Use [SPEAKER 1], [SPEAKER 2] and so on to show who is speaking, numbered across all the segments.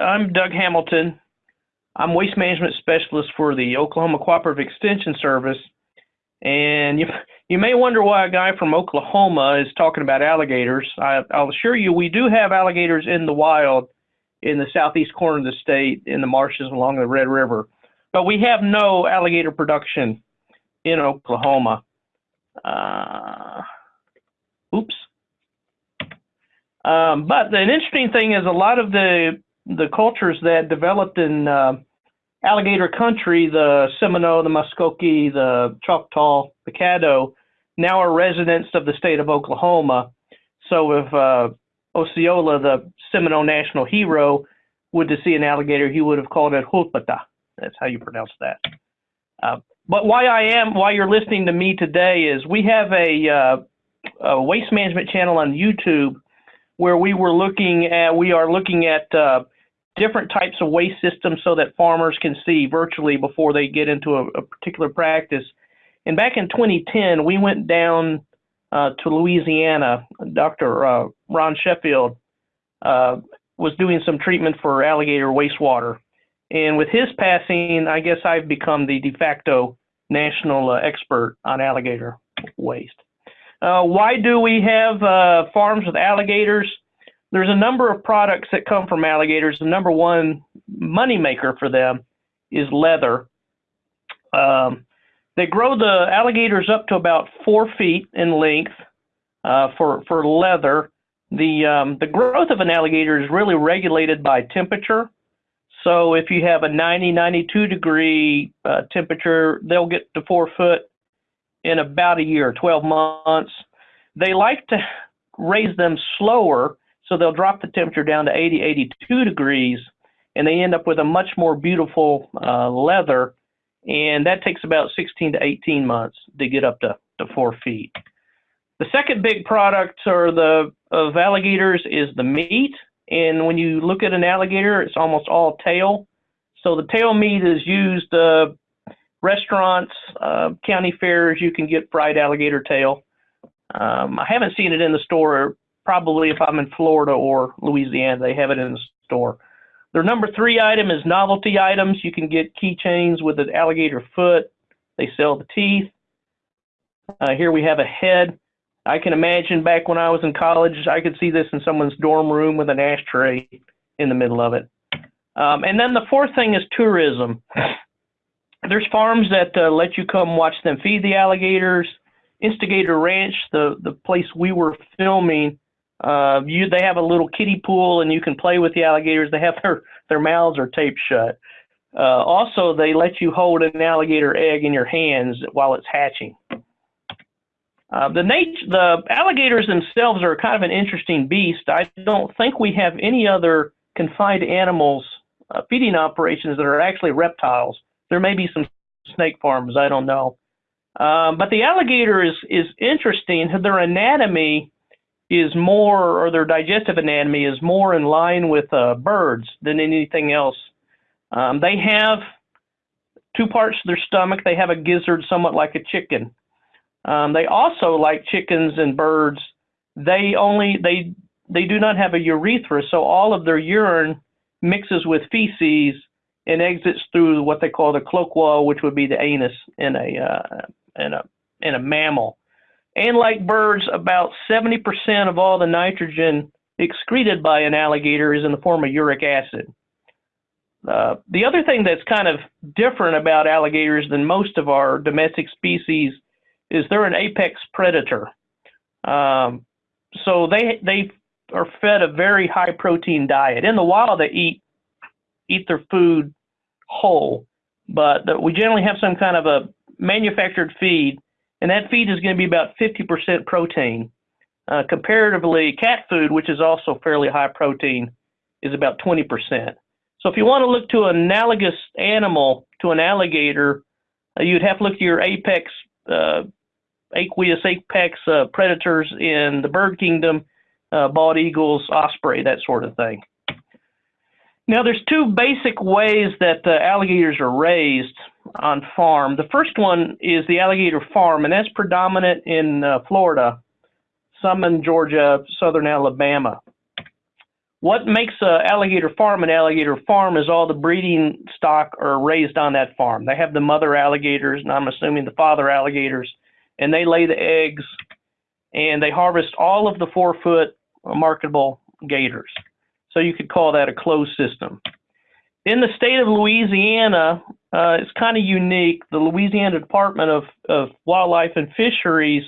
[SPEAKER 1] I'm Doug Hamilton. I'm waste management specialist for the Oklahoma Cooperative Extension Service. And you, you may wonder why a guy from Oklahoma is talking about alligators. I, I'll assure you, we do have alligators in the wild in the southeast corner of the state in the marshes along the Red River. But we have no alligator production in Oklahoma. Uh, oops. Um, but an interesting thing is a lot of the the cultures that developed in uh, alligator country, the Seminole, the Muskogee, the Choctaw, the Caddo, now are residents of the state of Oklahoma. So if uh, Osceola, the Seminole national hero, would to see an alligator, he would have called it Hulpata. That's how you pronounce that. Uh, but why I am, why you're listening to me today is we have a, uh, a waste management channel on YouTube where we were looking at, we are looking at uh, different types of waste systems so that farmers can see virtually before they get into a, a particular practice. And back in 2010, we went down uh, to Louisiana. Dr. Uh, Ron Sheffield uh, was doing some treatment for alligator wastewater. And with his passing, I guess I've become the de facto national uh, expert on alligator waste. Uh, why do we have farms with alligators? There's a number of products that come from alligators. The number one moneymaker for them is leather. Um, they grow the alligators up to about four feet in length uh, for for leather. The um, the growth of an alligator is really regulated by temperature. So if you have a 90, 92 degree uh, temperature, they'll get to four foot in about a year, 12 months. They like to raise them slower, so they'll drop the temperature down to 80, 82 degrees, and they end up with a much more beautiful uh, leather. And that takes about 16 to 18 months to get up to, to four feet. The second big product the of alligators is the meat. And when you look at an alligator, it's almost all tail. So the tail meat is used uh, restaurants, uh, county fairs. You can get fried alligator tail. Um, I haven't seen it in the store. Probably if I'm in Florida or Louisiana, they have it in the store. Their number three item is novelty items. You can get keychains with an alligator foot. They sell the teeth. Uh, here we have a head. I can imagine back when I was in college, I could see this in someone's dorm room with an ashtray in the middle of it. Um, and then the fourth thing is tourism. There's farms that uh, let you come watch them feed the alligators. Insta-Gator Ranch, the, the place we were filming, uh, you they have a little kiddie pool and you can play with the alligators. They have their, their mouths are taped shut. Uh, also, they let you hold an alligator egg in your hands while it's hatching. Uh, the, nat- the alligators themselves are kind of an interesting beast. I don't think we have any other confined animals uh, feeding operations that are actually reptiles. There may be some snake farms, I don't know. Um, but the alligator is, is interesting. Their anatomy is more, or their digestive anatomy is more in line with uh, birds than anything else. Um, they have two parts of their stomach. They have a gizzard somewhat like a chicken. Um, they also, like chickens and birds, they only they they do not have a urethra, so all of their urine mixes with feces and exits through what they call the cloaca, which would be the anus in a uh, in a in a mammal. And like birds, about 70% of all the nitrogen excreted by an alligator is in the form of uric acid. Uh, the other thing that's kind of different about alligators than most of our domestic species is they're an apex predator. Um, so they they are fed a very high protein diet. In the wild, they eat eat their food whole, but the, we generally have some kind of a manufactured feed, and that feed is going to be about 50% protein. Uh, comparatively, cat food, which is also fairly high protein, is about 20%. So if you want to look to an analogous animal to an alligator, uh, you'd have to look to your apex uh, aqueous apex uh, predators in the bird kingdom, uh, bald eagles, osprey, that sort of thing. Now, there's two basic ways that uh, alligators are raised on farm. The first one is the alligator farm, and that's predominant in uh, Florida, some in Georgia, southern Alabama. what makes an alligator farm an alligator farm is all the breeding stock are raised on that farm. They have the mother alligators, and I'm assuming the father alligators, and they lay the eggs, and they harvest all of the four foot marketable gators. So you could call that a closed system. In the state of Louisiana, uh, it's kind of unique. The Louisiana Department of, of Wildlife and Fisheries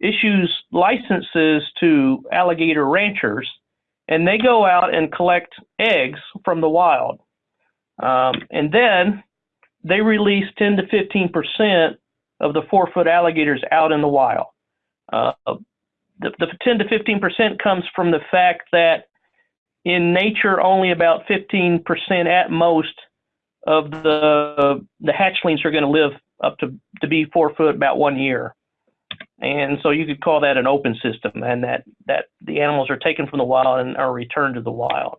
[SPEAKER 1] issues licenses to alligator ranchers, and they go out and collect eggs from the wild. Um, and then they release 10 to 15 percent of the four foot alligators out in the wild. Uh, the, the 10 to 15 percent comes from the fact that in nature, only about 15% at most of the the hatchlings are going to live up to to be four foot about one year, and so you could call that an open system, and that that the animals are taken from the wild and are returned to the wild.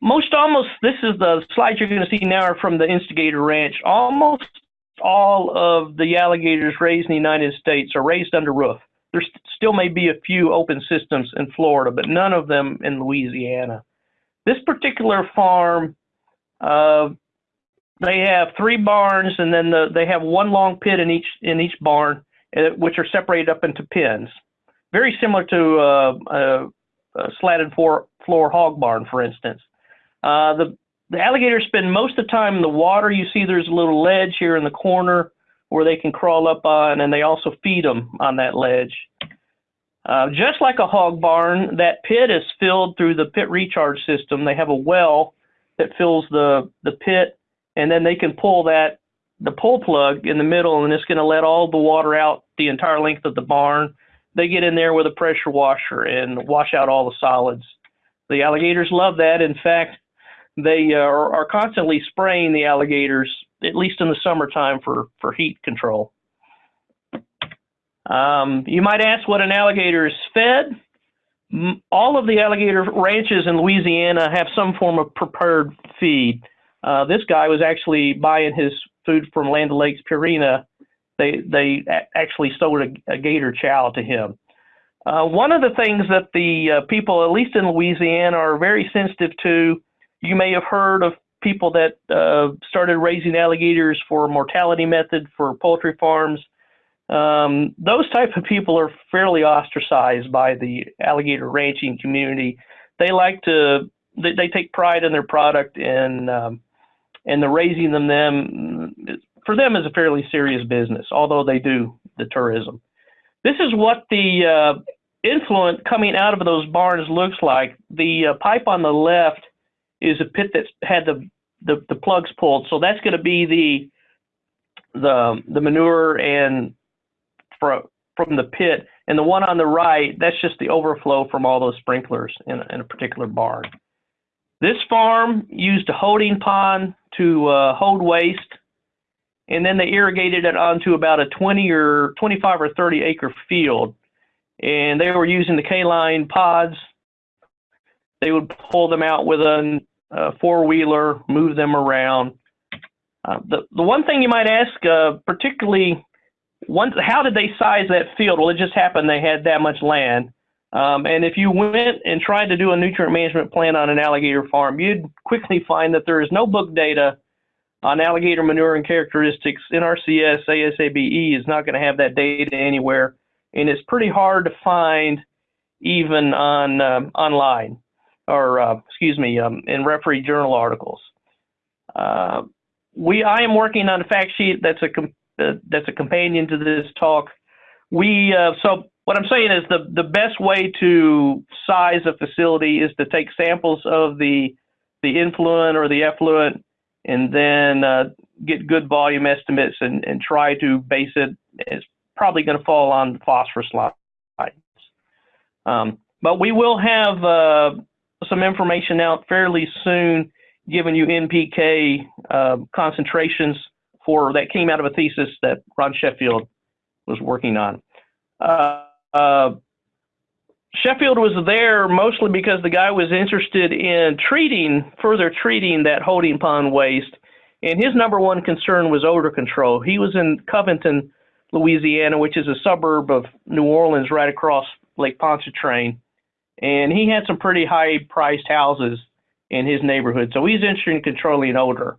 [SPEAKER 1] Most almost this is the slides you're going to see now are from the Insta-Gator Ranch. Almost all of the alligators raised in the United States are raised under roof there still may be a few open systems in Florida, but none of them in Louisiana. This particular farm, uh, they have three barns, and then the, they have one long pit in each in each barn, uh, which are separated up into pens. Very similar to uh, a, a slatted floor, floor hog barn, for instance. Uh, the the alligators spend most of the time in the water. You see, there's a little ledge here in the corner where they can crawl up on, and they also feed them on that ledge. Uh, just like a hog barn, that pit is filled through the pit recharge system. They have a well that fills the, the pit, and then they can pull that the pull plug in the middle, and it's going to let all the water out the entire length of the barn. They get in there with a pressure washer and wash out all the solids. The alligators love that. In fact, they uh, are, are constantly spraying the alligators at least in the summertime for, for heat control. Um, you might ask what an alligator is fed. All of the alligator ranches in Louisiana have some form of prepared feed. Uh, this guy was actually buying his food from Land O'Lakes Purina. They, they actually sold a, a gator chow to him. Uh, one of the things that the uh, people, at least in Louisiana, are very sensitive to, you may have heard of people that uh, started raising alligators for mortality method for poultry farms. Um, those type of people are fairly ostracized by the alligator ranching community. They like to they, they take pride in their product and um, and the raising them them for them is a fairly serious business, although they do the tourism. This is what the uh, influent coming out of those barns looks like. The uh, pipe on the left is a pit that's had the, the, the plugs pulled. So that's going to be the the the manure and from from the pit. And the one on the right, that's just the overflow from all those sprinklers in, in a particular barn. This farm used a holding pond to uh, hold waste, and then they irrigated it onto about a 20 or 25 or 30 acre field. And they were using the K-line pods. They would pull them out with a uh, four wheeler, move them around. Uh, the the one thing you might ask, uh, particularly, once how did they size that field? Well, it just happened they had that much land. Um, and if you went and tried to do a nutrient management plan on an alligator farm, you'd quickly find that there is no book data on alligator manure and characteristics. NRCS ASABE is not going to have that data anywhere, and it's pretty hard to find even on um, online or uh, excuse me, um, in referee journal articles. Uh, we, I am working on a fact sheet that's a uh, that's a companion to this talk. We uh, so what I'm saying is the the best way to size a facility is to take samples of the the influent or the effluent, and then uh, get good volume estimates and, and try to base it. It's probably going to fall on the phosphorus lines. Um, but we will have uh, some information out fairly soon, giving you NPK uh, concentrations that came out of a thesis that Ron Sheffield was working on. Uh, uh, Sheffield was there mostly because the guy was interested in treating, further treating that holding pond waste, and his number one concern was odor control. He was in Covington, Louisiana, which is a suburb of New Orleans right across Lake Pontchartrain and he had some pretty high priced houses in his neighborhood. So he's interested in controlling odor.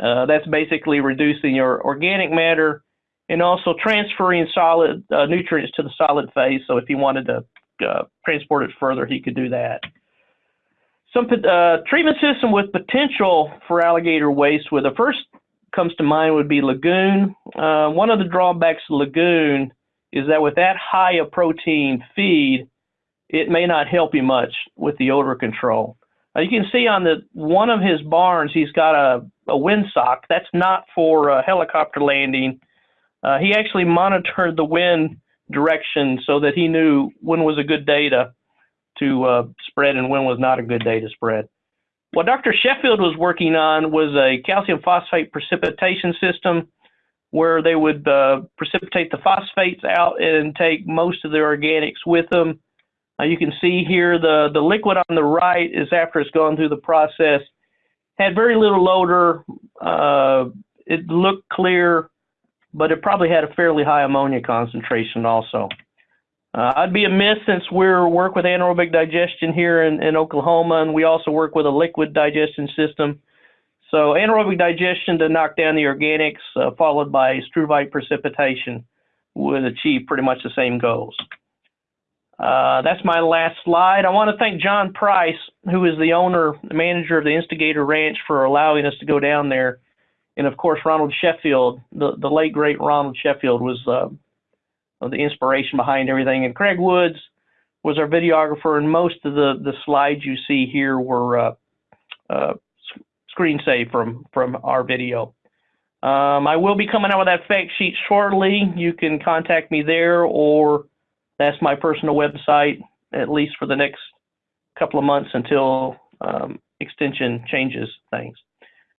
[SPEAKER 1] Uh, that's basically reducing your organic matter and also transferring solid uh, nutrients to the solid phase. So if he wanted to uh, transport it further, he could do that. Some uh, treatment system with potential for alligator waste. where the first comes to mind would be lagoon. Uh, one of the drawbacks of lagoon is that with that high a protein feed, it may not help you much with the odor control. You can see on the one of his barns, he's got a, a windsock. That's not for uh, helicopter landing. Uh, he actually monitored the wind direction so that he knew when was a good day to, to uh, spread and when was not a good day to spread. What Dr. Sheffield was working on was a calcium phosphate precipitation system where they would uh, precipitate the phosphates out and take most of the organics with them. Uh, you can see here the, the liquid on the right is after it's gone through the process. Had very little odor. Uh, it looked clear, but it probably had a fairly high ammonia concentration also. Uh, I'd be amiss since we're work with anaerobic digestion here in, in Oklahoma, and we also work with a liquid digestion system. So anaerobic digestion to knock down the organics, uh, followed by struvite precipitation, would achieve pretty much the same goals. Uh, that's my last slide. I want to thank John Price, who is the owner, manager of the Insta-Gator Ranch, for allowing us to go down there. And of course, Ronald Sheffield, the, the late great Ronald Sheffield, was uh, the inspiration behind everything. And Craig Woods was our videographer, and most of the, the slides you see here were uh, uh, screen saved from, from our video. Um, I will be coming out with that fact sheet shortly. You can contact me there or that's my personal website, at least for the next couple of months until um, extension changes things.